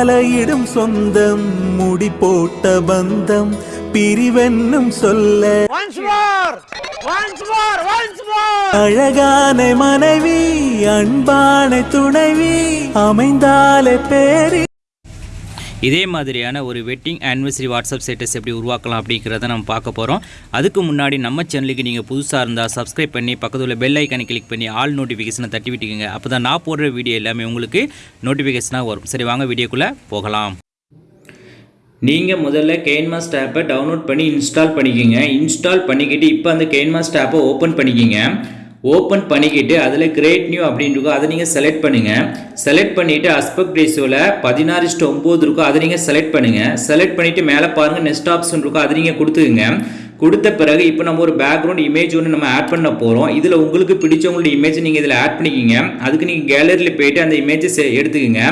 மாலையிடும் சொந்தம் முடி போட்ட பந்தம் பிரிவென்னும் சொல்ல! அழகான மனைவி அன்பான துணைவி அமைந்தாலே பேரி இதே மாதிரியான ஒரு வெட்டிங் ஆனிவர்சரி வாட்ஸ்அப் ஸ்டேட்டஸ் எப்படி உருவாக்கலாம் அப்படிங்கிறத நம்ம பார்க்க போகிறோம் அதுக்கு முன்னாடி நம்ம சேனலுக்கு நீங்கள் புதுசாக இருந்தால் சப்ஸ்கிரைப் பண்ணி பக்கத்தில் உள்ள பெல் ஐக்கானை கிளிக் பண்ணி ஆல் நோட்டிஃபிகேஷனை தட்டி விட்டுக்கோங்க. அப்போ தான் நான் போடுற வீடியோ எல்லாமே உங்களுக்கு நோட்டிஃபிகேஷனாக வரும். சரி வாங்க வீடியோக்குள்ளே போகலாம். நீங்கள் முதல்ல கேன்மாஸ்ட் ஆப்பை டவுன்லோட் பண்ணி இன்ஸ்டால் பண்ணிக்கோங்க. இன்ஸ்டால் பண்ணிக்கிட்டு இப்போ அந்த கேன்மாஸ்ட் ஆப்பை ஓப்பன் பண்ணிக்கோங்க. ஓப்பன் பண்ணிக்கிட்டு அதில் கிரேட் நியூ அப்படின்னு இருக்கும் அதை நீங்கள் செலக்ட் பண்ணுங்கள் செலக்ட் பண்ணிவிட்டு அஸ்பெக்ட் ரேஷியோவில் பதினாறு இஸ்ட்டு ஒம்பது இருக்கும் அதை நீங்கள் செலக்ட் பண்ணுங்கள் செலக்ட் பண்ணிவிட்டு மேலே பாருங்கள் நெக்ஸ்ட் ஆப்ஷன் இருக்கும் அதை நீங்கள் கொடுத்துக்குங்க. கொடுத்த பிறகு இப்போ நம்ம ஒரு பேக்ரவுண்ட் இமேஜ் ஒன்று நம்ம ஆட் பண்ண போகிறோம் இதில் உங்களுக்கு பிடிச்சவங்களோட இமேஜ் நீங்கள் இதில் ஆட் பண்ணிக்கிங்க. அதுக்கு நீங்கள் கேலரியில் போயிட்டு அந்த இமேஜை எடுத்துக்கோங்க.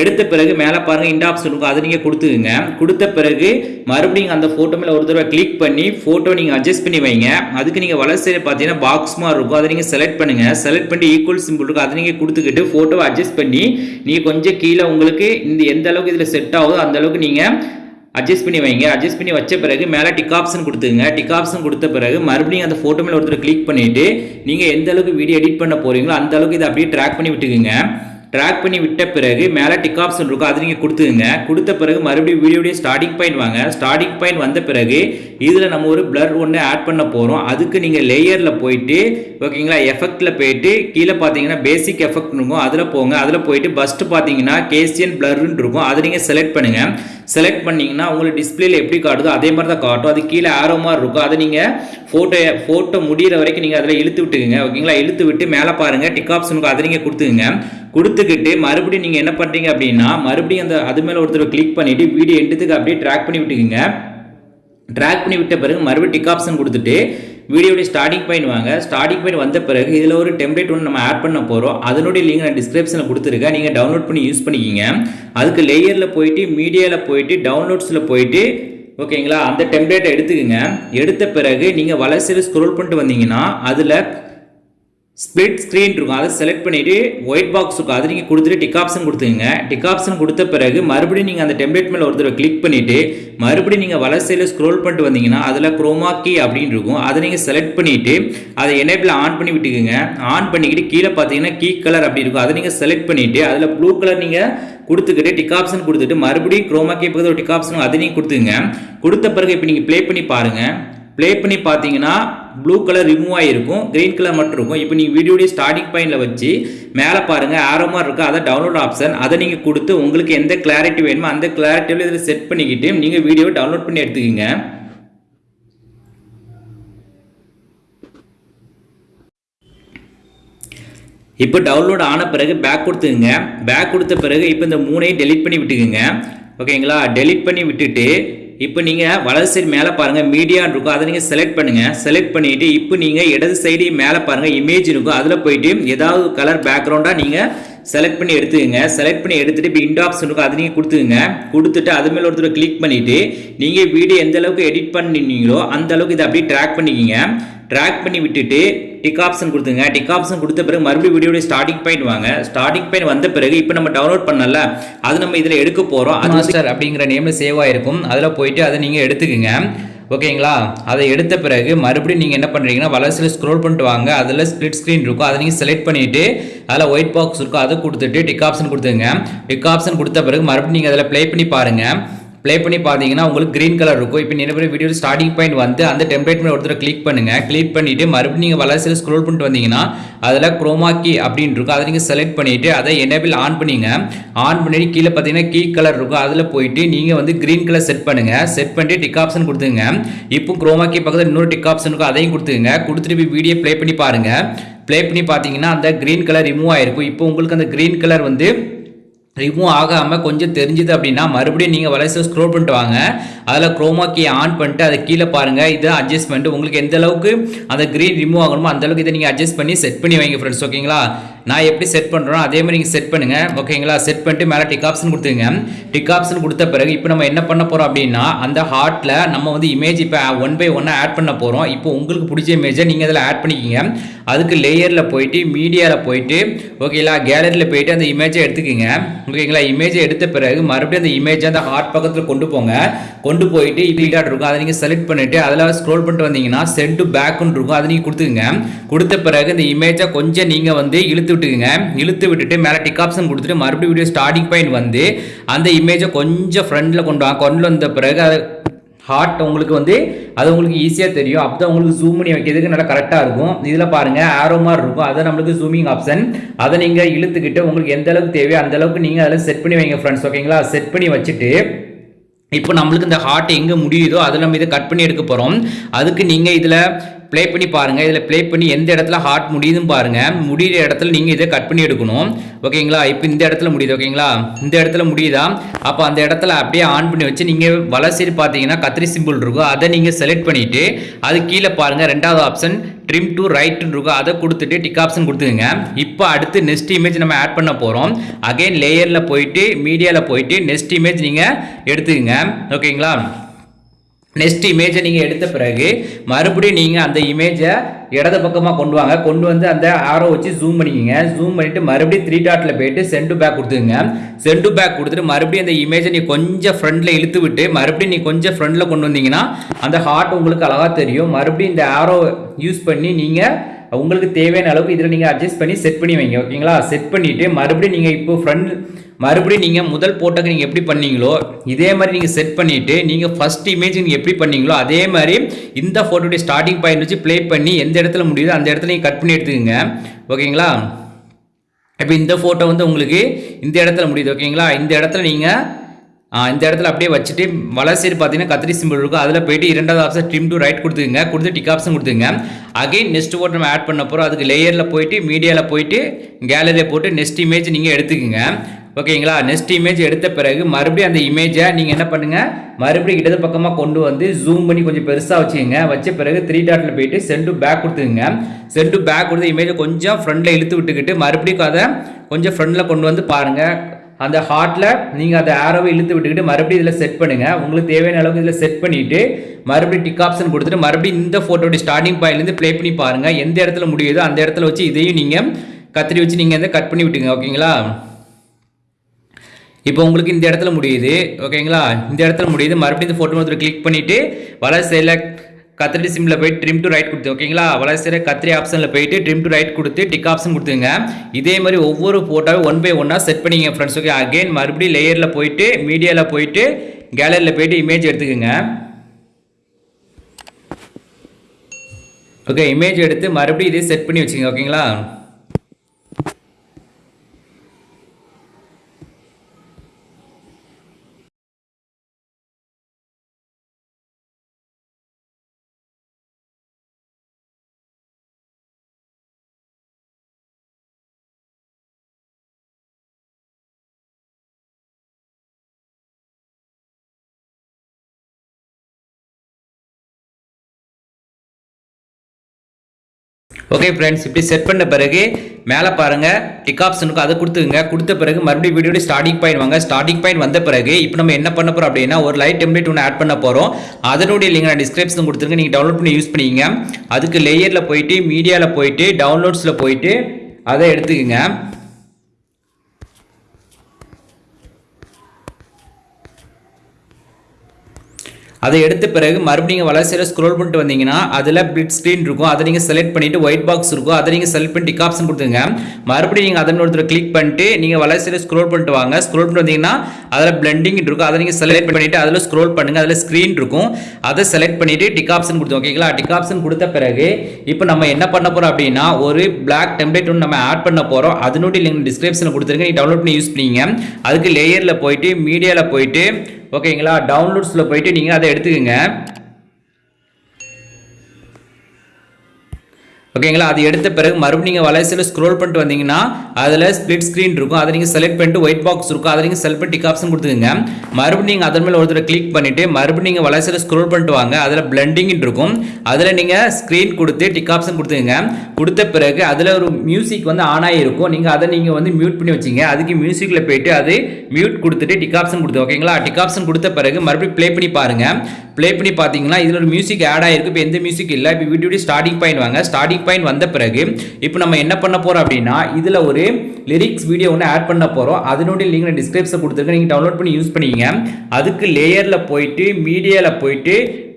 எடுத்த பிறகு மேலே பாருங்கள் இந்த ஆப்ஷன் இருக்கும் அதை நீங்கள் கொடுத்துக்குங்க. கொடுத்த பிறகு மறுபடியும் அந்த ஃபோட்டோ மேலே ஒரு தடவை கிளிக் பண்ணி ஃபோட்டோ நீங்கள் அட்ஜஸ்ட் பண்ணி வைங்க. அதுக்கு நீங்கள் வலசையில் பார்த்தீங்கன்னா பாக்ஸ் மாதிரி இருக்கும். அதை நீங்கள் செலக்ட் பண்ணுங்கள் செலக்ட் பண்ணி ஈக்குவல் சிம்பிள் இருக்கும் அதை நீங்கள் கொடுத்துக்கிட்டு ஃபோட்டோவை அட்ஜஸ்ட் பண்ணி நீங்கள் கொஞ்சம் கீழே உங்களுக்கு இந்த எந்த அளவுக்கு இதில் செட் ஆகுதோ அந்த அளவுக்கு நீங்கள் அட்ஜஸ்ட் பண்ணி வைங்க. அட்ஜஸ்ட் பண்ணி வச்ச பிறகு மேலே டிக் ஆப்ஷன் கொடுத்துங்க டிக் ஆப்ஷன் கொடுத்த பிறகு மறுபடியும் அந்த ஃபோட்டோ மேலே ஒருத்தர் கிளிக் பண்ணிவிட்டு நீங்கள் எந்த அளவுக்கு வீடியோ எடிட் பண்ண போகிறீங்களோ அந்த அளவுக்கு இதை அப்படியே ட்ராக் பண்ணி விட்டுக்குங்க. ட்ராக் பண்ணி விட்ட பிறகு மேலே டிக் ஆப்ஷன் இருக்கும் அது நீங்கள் கொடுத்துங்க கொடுத்த பிறகு மறுபடியும் வீடியோடைய ஸ்டார்டிங் பாயிண்ட் வாங்க. ஸ்டார்டிங் பாயிண்ட் வந்த பிறகு இதில் நம்ம ஒரு பிளர் ஒன்று ஆட் பண்ண போகிறோம் அதுக்கு நீங்கள் லேயரில் போயிட்டு ஓகேங்களா எஃபெக்டில் போயிட்டு கீழே பார்த்தீங்கன்னா பேசிக் எஃபெக்ட் இருக்கும். அதில் போங்க. அதில் போயிட்டு ஃபஸ்ட்டு பார்த்தீங்கன்னா கேசியன் பிளர்ன்னு இருக்கும். அதை நீங்கள் செலக்ட் பண்ணுங்கள் செலக்ட் பண்ணிங்கன்னா உங்களுக்கு டிஸ்பிளேல எப்படி காட்டுதோ அதே மாதிரி தான் காட்டும். அது கீழே ஆரோ மாதிரி இருக்கும். அதை நீங்கள் ஃபோட்டோ ஃபோட்டோ முடிகிற வரைக்கும் நீங்கள் அதில் இழுத்து விட்டுக்குங்க. ஓகேங்களா இழுத்து விட்டு மேலே பாருங்கள் டிக் ஆப்ஷனுக்கு அதை நீங்கள் கொடுத்துக்குங்க. கொடுத்துக்கிட்டு மறுபடியும் நீங்கள் என்ன பண்ணுறீங்க அப்படின்னா மறுபடியும் அந்த அது மேலே ஒருத்தர் கிளிக் பண்ணிவிட்டு வீடியோ எடுத்துக்கு அப்படியே ட்ராக் பண்ணி விட்டுக்குங்க. ட்ராக் பண்ணி விட்ட பிறகு மறுபடியும் டிக் ஆப்ஷன் கொடுத்துட்டு வீடியோடைய ஸ்டார்டிங் பாயிண்ட் வாங்க. ஸ்டார்டிங் பாயிண்ட் வந்த பிறகு இதில் ஒரு டெம்ப்ளேட் ஒன்று நம்ம ஆட் பண்ண போகிறோம் அதனுடைய லிங்க் நான் டிஸ்கிரிப்ஷனில் கொடுத்துருக்கேன். நீங்கள் டவுன்லோட் பண்ணி யூஸ் பண்ணிக்கிங்க. அதுக்கு லேயரில் போயிட்டு மீடியாவில் போயிட்டு டவுன்லோட்ஸில் போயிட்டு ஓகேங்களா? அந்த டெம்ப்ளேட்டை எடுத்துக்கோங்க. எடுத்த பிறகு நீங்கள் வளர்ச்சியில் ஸ்க்ரோல் பண்ணிட்டு வந்தீங்கன்னா அதில் ஸ்ப்ளிட் ஸ்க்ரீன் இருக்கும். அதை செலக்ட் பண்ணிவிட்டு ஒயிட் பாக்ஸ் இருக்கும். அதை நீங்கள் கொடுத்துட்டு டிக் ஆப்ஷன் கொடுத்துங்க டிக் ஆப்ஷன் கொடுத்த பிறகு மறுபடியும் நீங்கள் அந்த டெம்ப்ளேட் மேலே ஒரு தடவை கிளிக் பண்ணிவிட்டு மறுபடியும் நீங்கள் வலசையில் ஸ்க்ரோல் பண்ணிட்டு வந்தீங்கன்னா அதில் குரோமா கீ அப்படின்னு இருக்கும். அதை நீங்கள் செலக்ட் பண்ணிவிட்டு அதை எனேபிள் ஆன் பண்ணி விட்டுக்குங்க. ஆன் பண்ணிக்கிட்டு கீழே பார்த்தீங்கன்னா கீ கலர் அப்படி இருக்கும். அதை நீங்கள் செலக்ட் பண்ணிவிட்டு அதில் ப்ளூ கலர் நீங்கள் கொடுத்துக்கிட்டு டிக் ஆப்ஷன் கொடுத்துட்டு மறுபடியும் குரோமா கீ பக்கத்தில் ஒரு டிக் ஆப்ஷன் அதை நீங்கள் கொடுத்துங்க கொடுத்த பிறகு இப்போ நீங்கள் ப்ளே பண்ணி பாருங்கள் ப்ளே பண்ணி பார்த்தீங்கன்னா ப்ளூ கலர் ரிமூவ் ஆகிருக்கும் க்ரீன் கலர் மட்டும் இருக்கும். இப்போ நீங்கள் வீடியோடைய ஸ்டார்டிங் பாயிண்டில் வச்சு மேலே பாருங்கள் ஆரோ மாதிரி இருக்கும் அதை டவுன்லோட் ஆப்ஷன் அதை நீங்கள் கொடுத்து உங்களுக்கு எந்த கிளாரிட்டி வேணுமோ அந்த கிளாரிட்டியில் இதில் செட் பண்ணிக்கிட்டு நீங்கள் வீடியோவை டவுன்லோட் பண்ணி எடுத்துக்கோங்க. இப்போ டவுன்லோட் ஆன பிறகு பேக் கொடுத்துக்குங்க. பேக் கொடுத்த பிறகு இப்போ இந்த மூணையும் டெலிட் பண்ணி விட்டுக்குங்க. ஓகேங்களா டெலிட் பண்ணி விட்டுட்டு இப்போ நீங்கள் வலது சைடு மேலே பாருங்கள் மீடியான்னு இருக்கும். அதை நீங்கள் செலக்ட் பண்ணுங்கள் செலக்ட் பண்ணிவிட்டு இப்போ நீங்கள் இடது சைடு மேலே பாருங்கள் இமேஜ் இருக்கும். அதில் போயிட்டு ஏதாவது கலர் பேக்ரவுண்டாக நீங்கள் செலக்ட் பண்ணி எடுத்துக்கங்க. செலக்ட் பண்ணி எடுத்துகிட்டு இப்போ ஆப்ஷன் இருக்கும் அது நீங்கள் கொடுத்துங்க கொடுத்துட்டு அது மேலே ஒருத்தர் கிளிக் பண்ணிவிட்டு நீங்கள் வீடியோ எந்த அளவுக்கு எடிட் பண்ணினீங்களோ அந்த அளவுக்கு இதை அப்படியே ட்ராக் பண்ணிக்கிங்க. ட்ராக் பண்ணி விட்டுட்டு டிக் ஆப்ஷன் கொடுத்துங்க டிக் ஆப்ஷன் கொடுத்த பிறகு மறுபடியும் வீடியோட ஸ்டார்டிங் பாயிண்ட் வாங்க. ஸ்டார்டிங் பாயிண்ட் வந்த பிறகு இப்போ நம்ம டவுன்லோட் பண்ணல அது நம்ம இதில் எடுக்க போகிறோம் அது மாஸ்டர் அப்படிங்கிற நேமில் சேவ் ஆகிருக்கும் அதில் போயிட்டு அதை நீங்கள் எடுத்துக்கோங்க. ஓகேங்களா? அதை எடுத்த பிறகு மறுபடியும் நீங்கள் என்ன பண்ணுறீங்கன்னா வளர்ச்சியில் ஸ்க்ரோல் பண்ணிட்டு வாங்க. அதில் ஸ்ப்ளிட் ஸ்க்ரீன் இருக்கும். அதை நீங்கள் செலக்ட் பண்ணிவிட்டு அதில் ஒயிட் பாக்ஸ் இருக்கும். அதை கொடுத்துட்டு டிக் ஆப்ஷன் கொடுத்துங்க டிக் ஆப்ஷன் கொடுத்த பிறகு மறுபடியும் நீங்கள் அதில் ப்ளே பண்ணி பாருங்கள் ப்ளே பண்ணி பார்த்தீங்கன்னா உங்களுக்கு க்ரீன் கலர் இருக்கும். இப்போ நிறைய வீடியோ ஸ்டார்டிங் பாயிண்ட் வந்து அந்த டெம்ப்ளேட் மேலே ஒருத்தர் கிளிக் பண்ணுங்கள் கிளிக் பண்ணிட்டு மறுபடியும் நீங்கள் வளர்ச்சியில் ஸ்க்ரோல் பண்ணிட்டு வந்தீங்கன்னா அதில் குரோமா அப்படின்னு இருக்கும். அதை நீங்கள் செலக்ட் பண்ணிவிட்டு அதை எனேபிள் ஆன் பண்ணிங்க. ஆன் பண்ணிட்டு கீழே பார்த்தீங்கன்னா கீ கலர் இருக்கும். அதில் போயிட்டு நீங்கள் வந்து க்ரீன் கலர் செட் பண்ணுங்கள் செட் பண்ணிட்டு டிக் ஆப்ஷன் கொடுத்துங்க இப்போ குரோமாக்கி பக்கத்தில் இன்னொரு டிக் ஆப்ஷன் இருக்கும். அதையும் கொடுத்துங்க கொடுத்துட்டு போய் வீடியோ ப்ளே பண்ணி பாருங்கள் ப்ளே பண்ணி பார்த்தீங்கன்னா அந்த க்ரீன் கலர் ரிமூவ் ஆயிருக்கும். இப்போ உங்களுக்கு அந்த க்ரீன் கலர் வந்து ரிமூவ் ஆகாமல் கொஞ்சம் தெரிஞ்சுது அப்படின்னா மறுபடியும் நீங்கள் வலைசை ஸ்க்ரோல் பண்ணிட்டு வாங்க. அதில் குரோமா கீ ஆன் பண்ணிட்டு அதை கீழே பாருங்கள் இது அட்ஜஸ்ட்மெண்ட் உங்களுக்கு எந்த அளவுக்கு அந்த க்ரீன் ரிமூவ் ஆகணுமோ அந்த அளவுக்கு இதை நீங்கள் அட்ஜஸ்ட் பண்ணி செட் பண்ணி வைங்க ஃப்ரெண்ட்ஸ் ஓகேங்களா நான் எப்படி செட் பண்ணுறோம் அதே மாதிரி நீங்கள் செட் பண்ணுங்கள் ஓகேங்களா செட் பண்ணிட்டு மேலே டிக் ஆப்ஷன் கொடுத்துங்க டிக் ஆப்ஷன் கொடுத்த பிறகு இப்போ நம்ம என்ன பண்ண போகிறோம் அப்படின்னா அந்த ஹார்ட்டில் நம்ம வந்து இமேஜ் இப்போ ஒன் பை ஒன்னாக ஆட் பண்ண போகிறோம் இப்போ உங்களுக்கு பிடிச்ச இமேஜை நீங்கள் அதில் ஆட் பண்ணிக்கிங்க. அதுக்கு லேயரில் போயிட்டு மீடியாவில் போயிட்டு ஓகேங்களா கேலரியில் போயிட்டு அந்த இமேஜை எடுத்துக்கிங்க. ஓகேங்களா? இமேஜை எடுத்த பிறகு மறுபடியும் அந்த இமேஜை அந்த ஹார்ட் பக்கத்தில் கொண்டு போங்க. கொண்டு போயிட்டு இப்படி இருக்கும். அதை நீங்கள் செலக்ட் பண்ணிவிட்டு அதில் ஸ்க்ரோல் பண்ணிட்டு வந்தீங்கன்னா சென்ட் டு பேக்குன்னு இருக்கும். அதை நீங்கள் கொடுத்துக்குங்க. கொடுத்த பிறகு இந்த இமேஜை கொஞ்சம் நீங்கள் வந்து இழுத்து விட்டுக்குங்க. இழுத்து விட்டுட்டு மேலே டிக் ஆப்ஷன் கொடுத்துட்டு மறுபடியும் வீடியோ ஸ்டார்டிங் பாயிண்ட் வந்து அந்த இமேஜை கொஞ்சம் ஃப்ரண்டில் கொண்டு வாங்க கொண்டு வந்த பிறகு அதை ஹார்ட் உங்களுக்கு வந்து அது உங்களுக்கு ஈஸியாக தெரியும். அப்போ தான் உங்களுக்கு ஜூம் பண்ணி வைக்கிறதுக்கு நல்லா கரெக்டாக இருக்கும். இதில் பாருங்கள் ஆரோ மாதிரி இருக்கும். அதை நம்மளுக்கு ஜூமிங் ஆப்ஷன் அதை நீங்கள் இழுத்துக்கிட்டு உங்களுக்கு எந்த அளவுக்கு தேவையோ அந்த அளவுக்கு நீங்கள் அதில் செட் பண்ணி வைங்க ஃப்ரெண்ட்ஸ் ஓகேங்களா செட் பண்ணி வச்சுட்டு இப்போ நம்மளுக்கு இந்த ஹார்ட் எங்கே முடியுதோ அதில் நம்ம இதை கட் பண்ணி எடுக்க போகிறோம் அதுக்கு நீங்கள் இதில் ப்ளே பண்ணி பாருங்கள் இதில் ப்ளே பண்ணி எந்த இடத்துல ஹார்ட் முடியுதுன்னு பாருங்கள் முடிகிற இடத்துல நீங்கள் இதை கட் பண்ணி எடுக்கணும். ஓகேங்களா இப்போ இந்த இடத்துல முடியுது. ஓகேங்களா இந்த இடத்துல முடியுதா? அப்போ அந்த இடத்துல அப்படியே ஆன் பண்ணி வச்சு நீங்கள் வலை சைடு பார்த்தீங்கன்னா கத்திரி சிம்பிள் இருக்கும். அதை நீங்கள் செலக்ட் பண்ணிவிட்டு அது கீழே பாருங்கள் ரெண்டாவது ஆப்ஷன் ட்ரிம் டு ரைட்னு இருக்கும். அதை கொடுத்துட்டு டிக் ஆப்ஷன் கொடுத்துங்க இப்போ அடுத்து நெக்ஸ்ட் இமேஜ் நம்ம ஆட் பண்ண போகிறோம் அகைன் லேயரில் போயிட்டு மீடியாவில் போயிட்டு நெக்ஸ்ட் இமேஜ் நீங்கள் எடுத்துக்கங்க. ஓகேங்களா நெக்ஸ்ட் இமேஜை நீங்கள் எடுத்த பிறகு மறுபடியும் நீங்கள் அந்த இமேஜை இடது பக்கமாக கொண்டு வாங்க. கொண்டு வந்து அந்த ஆரோ வச்சு ஜூம் பண்ணிக்கோங்க. ஜூம் பண்ணிவிட்டு மறுபடியும் த்ரீ டாட்டில் போயிட்டு சென்டு பேக் கொடுத்துங்க சென்டு பேக் கொடுத்துட்டு மறுபடியும் அந்த இமேஜை நீ கொஞ்சம் ஃப்ரண்டில் இழுத்து விட்டு மறுபடியும் நீ கொஞ்சம் ஃப்ரண்டில் கொண்டு வந்தீங்கன்னா அந்த ஹார்ட் உங்களுக்கு அழகாக தெரியும். மறுபடியும் இந்த ஆரோ யூஸ் பண்ணி நீங்கள் உங்களுக்கு தேவையான அளவுக்கு இதில் நீங்கள் அட்ஜஸ்ட் பண்ணி செட் பண்ணி வைங்க ஓகேங்களா செட் பண்ணிவிட்டு மறுபடியும் நீங்கள் இப்போ ஃப்ரண்ட் மறுபடியும் நீங்கள் முதல் போட்டோக்கு நீங்கள் எப்படி பண்ணீங்களோ இதே மாதிரி நீங்கள் செட் பண்ணிவிட்டு நீங்கள் ஃபஸ்ட் இமேஜ் நீங்கள் எப்படி பண்ணீங்களோ அதே மாதிரி இந்த ஃபோட்டோடைய ஸ்டார்டிங் பாயிண்ட் வச்சு ப்ளே பண்ணி எந்த இடத்துல முடியுதோ அந்த இடத்துல நீங்கள் கட் பண்ணி எடுத்துக்கோங்க. ஓகேங்களா இப்போ இந்த ஃபோட்டோ வந்து உங்களுக்கு இந்த இடத்துல முடியுது ஓகேங்களா இந்த இடத்துல நீங்கள் இந்த இடத்துல அப்படியே வச்சுட்டு வலை சைடு பார்த்தீங்கன்னா கத்திரி சிம்பிள் இருக்கும். அதில் போயிட்டு இரண்டாவது ஆப்ஷன் ட்ரிம் டு ரைட் கொடுத்துங்க கொடுத்து டிக் ஆப்ஷன் கொடுத்துங்க அகைன் நெக்ஸ்ட் போட்டு நம்ம ஆட் பண்ண போகிறோம் அதுக்கு லேயரில் போயிட்டு மீடியாவில் போயிட்டு கேலரியை போட்டு நெக்ஸ்ட் இமேஜ் நீங்கள் எடுத்துக்கோங்க. ஓகேங்களா? நெக்ஸ்ட் இமேஜ் எடுத்த பிறகு மறுபடியும் அந்த இமேஜை நீங்கள் என்ன பண்ணுங்கள் மறுபடியும் இடது பக்கமாக கொண்டு வந்து ஜூம் பண்ணி கொஞ்சம் பெருசாக வச்சுக்கோங்க. வச்ச பிறகு த்ரீ டாட்டில் போயிட்டு சென்டு பேக் கொடுத்துங்க சென்டு பேக் கொடுத்து இமேஜை கொஞ்சம் ஃப்ரண்டில் இழுத்து விட்டுக்கிட்டு மறுபடியும் அதை கொஞ்சம் ஃப்ரண்டில் கொண்டு வந்து பாருங்கள் அந்த ஹார்ட்டில் நீங்கள் அந்த ஆரோவை இழுத்து விட்டுக்கிட்டு மறுபடியும் இதில் செட் பண்ணுங்கள் உங்களுக்கு தேவையான அளவுக்கு இதில் செட் பண்ணிவிட்டு மறுபடியும் டிக் ஆப்ஷன் கொடுத்துட்டு மறுபடியும் இந்த ஃபோட்டோடைய ஸ்டார்டிங் பாயிண்ட்லேருந்து ப்ளே பண்ணி பாருங்கள் எந்த இடத்துல முடியுதோ அந்த இடத்துல வச்சு இதையும் நீங்கள் கத்திரி வச்சு நீங்கள் வந்து கட் பண்ணி விட்டுங்க. ஓகேங்களா இப்போ உங்களுக்கு இந்த இடத்துல முடியுது. ஓகேங்களா இந்த இடத்துல முடியுது. மறுபடியும் இந்த ஃபோட்டோ ஒருத்தர் கிளிக் பண்ணிவிட்டு வலை செலக்ட் கத்திரி சிம்மில் போயிட்டு ட்ரிம் டு ரைட் கொடுத்து ஓகேங்களா வலை கத்திரி ஆப்ஷனில் போயிட்டு ட்ரிம் டு ரைட் கொடுத்து டிக் ஆப்ஷன் கொடுத்துங்க. இதே மாதிரி ஒவ்வொரு ஃபோட்டோவும் ஒன் பை ஒன்னாக செட் பண்ணிங்க ஃப்ரெண்ட்ஸ் ஓகே அகைன் மறுபடியும் லேயரில் போயிட்டு மீடியாவில் போயிட்டு கேலரியில் போயிட்டு இமேஜ் எடுத்துக்கோங்க. ஓகே இமேஜ் எடுத்து மறுபடியும் இதே செட் பண்ணி வச்சுங்க ஓகேங்களா ஓகே ஃப்ரெண்ட்ஸ் இப்படி செட் பண்ண பிறகு மேலே பாருங்கள் டிக் ஆப்ஷனுக்கு அதை கொடுத்துங்க கொடுத்த பிறகு மறுபடியும் வீடியோட ஸ்டார்டிங் பாயிண்ட் வாங்க. ஸ்டார்டிங் பாயிண்ட் வந்த பிறகு இப்போ நம்ம என்ன பண்ண போகிறோம் அப்படின்னா ஒரு லைட் டெம்ப்ளேட் ஒன்று ஆட் பண்ண போகிறோம் அதனுடைய லிங்க் நான் டிஸ்கிரிப்ஷன் கொடுத்துருங்க நீங்கள் டவுன்லோட் பண்ணி யூஸ் பண்ணிக்கோங்க. அதுக்கு லேயரில் போயிட்டு மீடியாவில் போயிட்டு டவுன்லோட்ஸில் போயிட்டு அதை எடுத்துக்கங்க. அதை எடுத்த பிறகு மறுபடியும் வளர்ச்சியில் ஸ்க்ரோல் பண்ணிட்டு வந்தீங்கன்னா அதில் பிட் ஸ்க்ரீன் இருக்கும். அதை நீங்கள் செலக்ட் பண்ணிட்டு ஒயிட் பாக்ஸ் இருக்கும். அதை நீங்கள் செலக்ட் பண்ணி டிக் ஆப்ஷன் கொடுத்துங்க மறுபடியும் நீங்கள் அதன் ஒருத்தர் கிளிக் பண்ணிட்டு நீங்கள் வளர்ச்சியில் ஸ்க்ரோல் பண்ணிட்டு வாங்க. ஸ்க்ரோல் பண்ணிட்டு வந்தீங்கன்னா அதில் பிளண்டிங் இருக்கும். அதை நீங்கள் செலக்ட் பண்ணிவிட்டு அதில் ஸ்க்ரோல் பண்ணுங்கள் அதில் ஸ்க்ரீன் இருக்கும். அதை செலக்ட் பண்ணிட்டு டிக் ஆப்ஷன் கொடுத்தோம் ஓகேங்களா டிக் ஆப்ஷன் கொடுத்த பிறகு இப்போ நம்ம என்ன பண்ண போகிறோம் அப்படின்னா ஒரு பிளாக் டெம்ப்ளேட் ஒன்று நம்ம ஆட் பண்ண போகிறோம் அதனுடைய லிங்க் டிஸ்கிரிப்ஷனில் கொடுத்துருங்க. நீங்கள் டவுன்லோட் பண்ணி யூஸ் பண்ணிங்க. அதுக்கு லேயரில் போயிட்டு மீடியாவில் போயிட்டு ஓகேங்களா? டவுன்லோட்ஸில் போயிட்டு நீங்கள் அதை எடுத்துக்கோங்க. ஓகேங்களா அது எடுத்த பிறகு மறுபடியும் நீங்கள் வலைசில் ஸ்க்ரோல் பண்ணிட்டு வந்தீங்கன்னா அதில் ஸ்ப்ளிட் ஸ்க்ரீன் இருக்கும். அதை நீங்கள் செலக்ட் பண்ணிட்டு ஒயிட் பாக்ஸ் இருக்கும். அதை நீங்கள் செலக்ட் பண்ணி டிக் ஆப்ஷன் கொடுத்துக்கோங்க. மறுபடியும் நீங்கள் அதன் மேலே ஒருத்தர் கிளிக் பண்ணிவிட்டு மறுபடியும் நீங்கள் வலைசில் ஸ்க்ரோல் பண்ணிட்டு வாங்க. அதில் பிளண்டிங் இருக்கும். அதில் நீங்கள் ஸ்க்ரீன் கொடுத்து டிக் ஆப்ஷன் கொடுத்துக்கோங்க. கொடுத்த பிறகு அதில் ஒரு மியூசிக் வந்து ஆன் ஆகிருக்கும் நீங்கள் அதை நீங்கள் வந்து மியூட் பண்ணி வச்சிங்க. அதுக்கு மியூசிக்கில் போயிட்டு அது மியூட் கொடுத்துட்டு டிக் ஆப்ஷன் கொடுத்து ஓகேங்களா டிக் ஆப்ஷன் கொடுத்த பிறகு மறுபடியும் ப்ளே பண்ணி பாருங்கள் ப்ளே பண்ணி பார்த்தீங்கன்னா இதில் ஒரு மியூசிக் ஆட் ஆகிருக்கு இப்போ எந்த மியூசிக் இல்லை. இப்போ வீடியோ ஸ்டார்டிங் பாயிண்ட் வாங்க. ஸ்டார்டிங் பாயிண்ட் வந்த பிறகு இப்போ நம்ம என்ன பண்ண போகிறோம் அப்படின்னா இதில் ஒரு லிரிக்ஸ் வீடியோ ஒன்று ஆட் பண்ண போகிறோம் அதனுடைய லிங்க் நான் டிஸ்கிரிப்ஷன் கொடுத்துருக்கேன். நீங்கள் டவுன்லோட் பண்ணி யூஸ் பண்ணிக்கங்க. அதுக்கு லேயரில் போயிட்டு மீடியாவில் போயிட்டு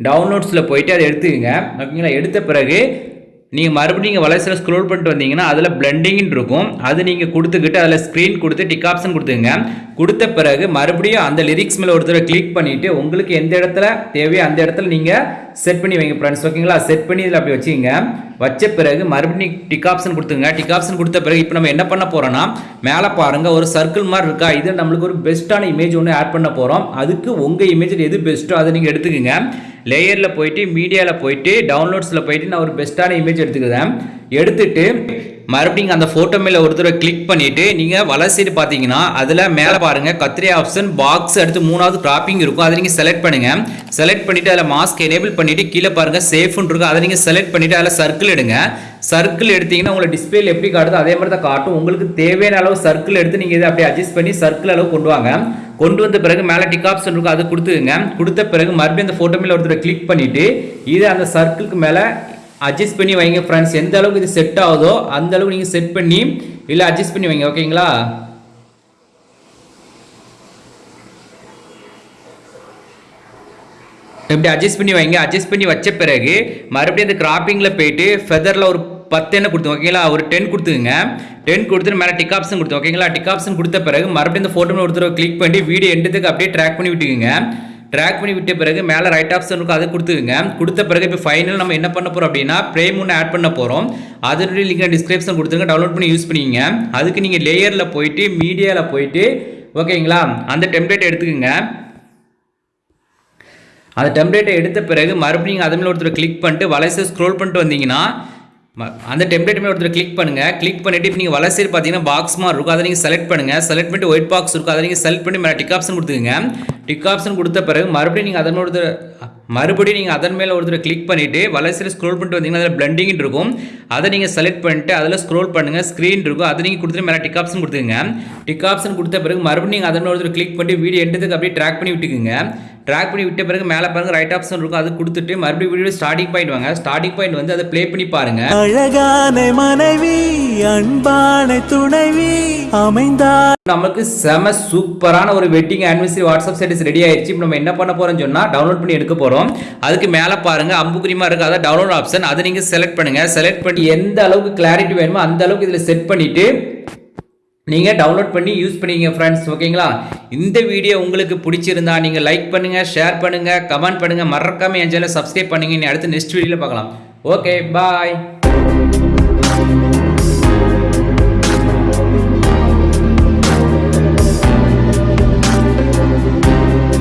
டவுன்லோட்ஸில் போயிட்டு அதை எடுத்துக்கங்க. ஓகேங்களா? எடுத்த பிறகு நீங்கள் மறுபடியும் நீங்கள் வலைசில் ஸ்க்ரோல் பண்ணிட்டு வந்தீங்கன்னா அதில் பிளண்டிங்னு இருக்கும். அது நீங்கள் கொடுத்துக்கிட்டு அதில் ஸ்க்ரீன் கொடுத்து டிக் ஆப்ஷன் கொடுத்துங்க. கொடுத்த பிறகு மறுபடியும் அந்த லிரிக்ஸ் மேலே ஒரு தடவை கிளிக் பண்ணிவிட்டு உங்களுக்கு எந்த இடத்துல தேவையோ அந்த இடத்துல நீங்கள் செட் பண்ணி வைங்க ஃப்ரெண்ட்ஸ் ஓகேங்களா செட் பண்ணி இதில் அப்படி வச்சுங்க. வச்ச பிறகு மறுபடியும் டிக் ஆப்ஷன் கொடுத்துங்க. டிக் ஆப்ஷன் கொடுத்த பிறகு இப்போ நம்ம என்ன பண்ண போகிறோம்னா மேலே பாருங்கள் ஒரு சர்க்கிள் மாதிரி இருக்கா? இது நம்மளுக்கு ஒரு பெஸ்ட்டான இமேஜ் ஒன்று ஆட் பண்ண போகிறோம் அதுக்கு உங்கள் இமேஜில் எது பெஸ்ட்டோ அதை நீங்கள் எடுத்துக்கோங்க. லேயரில் போயிட்டு மீடியாவில் போயிட்டு டவுன்லோட்ஸில் போயிட்டு நான் ஒரு பெஸ்ட்டான இமேஜ் எடுத்துக்கிறேன். எடுத்துட்டு மறுபடியும் அந்த ஃபோட்டோ மேலே ஒரு தடவை கிளிக் பண்ணிவிட்டு நீங்கள் வலசைடு பார்த்தீங்கன்னா அதில் மேலே பாருங்கள் கத்திரி ஆப்ஷன் பாக்ஸ் அடுத்து மூணாவது க்ராப்பிங் இருக்கும். அதை நீங்கள் செலக்ட் பண்ணுங்கள் செலக்ட் பண்ணிவிட்டு அதில் மாஸ்க் எனேபிள் பண்ணிவிட்டு கீழே பாருங்கள் சேஃப்னு இருக்கும் அதை நீங்கள் செலக்ட் பண்ணிவிட்டு அதில் சர்க்கிள் எடுங்க. சர்க்கிள் எடுத்தீங்கன்னா உங்களை டிஸ்பிளேல எப்படி காட்டுதோ அதே மாதிரி தான் காட்டும். உங்களுக்கு தேவையான அளவு சர்க்கிள் எடுத்து நீங்கள் இதை அப்படியே அட்ஜஸ்ட் பண்ணி சர்க்கிள் அளவு கொண்டு வாங்க. கொண்டு வந்த பிறகு மேலே டிக் ஆப்ஷன் இருக்கும் அது கொடுத்துங்க கொடுத்த பிறகு மறுபடியும் அந்த ஃபோட்டோ மேலே ஒருத்தர் கிளிக் பண்ணிவிட்டு இதை அந்த சர்க்கிளுக்கு மேலே அட்ஜஸ்ட் பண்ணி வைங்க ஃப்ரெண்ட்ஸ் எந்த அளவுக்கு இது செட் ஆகுதோ அந்த அளவுக்கு நீங்கள் செட் பண்ணி இல்லை அட்ஜஸ்ட் பண்ணி வைங்க ஓகேங்களா இப்படி அட்ஜஸ்ட் பண்ணி வைங்க? அட்ஜஸ்ட் பண்ணி வச்ச பிறகு மறுபடியும் அந்த கிராப்பிங்கில் போயிட்டு ஃபெதரில் ஒரு பத்து என்ன கொடுத்து ஓகேங்களா ஒரு டென் கொடுத்துங்க டென் கொடுத்துட்டு மேலே டிக் ஆப்ஷன் கொடுத்தோம் ஓகேங்களா டிக் ஆப்ஷன் கொடுத்த பிறகு மறுபடியும் இந்த ஃபோட்டோ ஒருத்தர் கிளிக் பண்ணி வீடியோ எண்டத்துக்கு அப்படியே ட்ராக் பண்ணி விட்டுக்குங்க. ட்ராக் பண்ணி விட்ட பிறகு மேலே ரைட் ஆப்ஷன் இருக்கும் அதை கொடுத்துக்குங்க. கொடுத்த பிறகு இப்போ ஃபைனல் நம்ம என்ன பண்ண போகிறோம் அப்படின்னா ப்ரேம் ஒன்று ஆட் பண்ண போகிறோம் அதனுடைய லிங்க் டிஸ்கிரிப்ஷன் கொடுத்துருங்க. டவுன்லோட் பண்ணி யூஸ் பண்ணிக்கங்க அதுக்கு நீங்கள் லேயரில் போயிட்டு மீடியாவில் போயிட்டு ஓகேங்களா அந்த டெம்ப்ளேட் எடுத்துக்கோங்க. அந்த டெம்ப்ளேட்டை எடுத்த பிறகு மறுபடியும் அது மேலே ஒருத்தர் கிளிக் பண்ணிட்டு வலைசை ஸ்க்ரோல் பண்ணிட்டு வந்தீங்கன்னா அந்த டெம்ப்ளேட் மேலே ஒருத்தர் கிளிக் பண்ணுங்கள் கிளிக் பண்ணிட்டு இப்போ நீங்கள் வலசைடு பார்த்தீங்கன்னா பாக்ஸ் மாதிரி இருக்கும். அதை நீங்கள் செலக்ட் பண்ணுங்கள் செலக்ட் பண்ணிட்டு ஒயிட் பாக்ஸ் இருக்கும். அதை நீங்கள் செலக்ட் பண்ணி மேலே டிக் ஆப்ஷன் கொடுத்துக்கங்க. டிக் ஆப்ஷன் கொடுத்த பிறகு மறுபடியும் நீங்கள் அதன் ஒருத்தர் மறுபடியும் நீங்கள் அதன் மேலே ஒருத்தர் கிளிக் பண்ணிவிட்டு வலசைடு ஸ்க்ரோல் பண்ணிட்டு வந்தீங்கன்னா அதில் பிளண்டிங் இருக்கும். அதை நீங்கள் செலக்ட் பண்ணிட்டு அதில் ஸ்க்ரோல் பண்ணுங்கள் ஸ்க்ரீன் இருக்கும். அதை நீங்கள் கொடுத்துட்டு மேலே டிக் ஆப்ஷன் கொடுத்துங்க டிக் ஆப்ஷன் கொடுத்த பிறகு மறுபடியும் நீங்கள் அதன் ஒருத்தர் கிளிக் பண்ணி வீடியோ எண்டத்துக்கு அப்படியே ட்ராக் பண்ணி விட்டுக்குங்க. ட்ராக் பண்ணி விட்ட பிறகு மேலே பாருங்க ரைட் ஆப்ஷன் இருக்கும். அது கொடுத்துட்டு மறுபடியும் வீடியோ ஸ்டார்டிங் பாயிண்ட் வாங்க. ஸ்டார்டிங் பாயிண்ட் வந்து அதை ப்ளே பண்ணி பாருங்க. அழகான மனைவி அன்பான துணைவி அமைந்தார் நமக்கு செம சூப்பரான ஒரு wedding anniversary WhatsApp status ready ஆயிடுச்சு இப்போ நம்ம என்ன பண்ண போறோம்னு சொன்னா டவுன்லோட் பண்ணி எடுக்க போறோம். அதுக்கு மேலே பாருங்க அம்புக்குறிமா இருக்கு. அதான் டவுன்லோட் ஆப்ஷன் அதை நீங்க செலக்ட் பண்ணுங்க. செலக்ட் பண்ணி எந்த அளவுக்கு கிளாரிட்டி வேணுமோ அந்த அளவுக்கு இதில் செட் பண்ணிட்டு நீங்கள் டவுன்லோட் பண்ணி யூஸ் பண்ணிங்க ஃப்ரெண்ட்ஸ் ஓகேங்களா இந்த வீடியோ உங்களுக்கு பிடிச்சிருந்தா நீங்கள் லைக் பண்ணுங்கள் ஷேர் பண்ணுங்கள் கமெண்ட் பண்ணுங்கள் மறக்காமல் என் சேனலை சப்ஸ்கிரைப் பண்ணுங்க. இனி அடுத்து நெக்ஸ்ட் வீடியோவில் பார்க்கலாம். Okay bye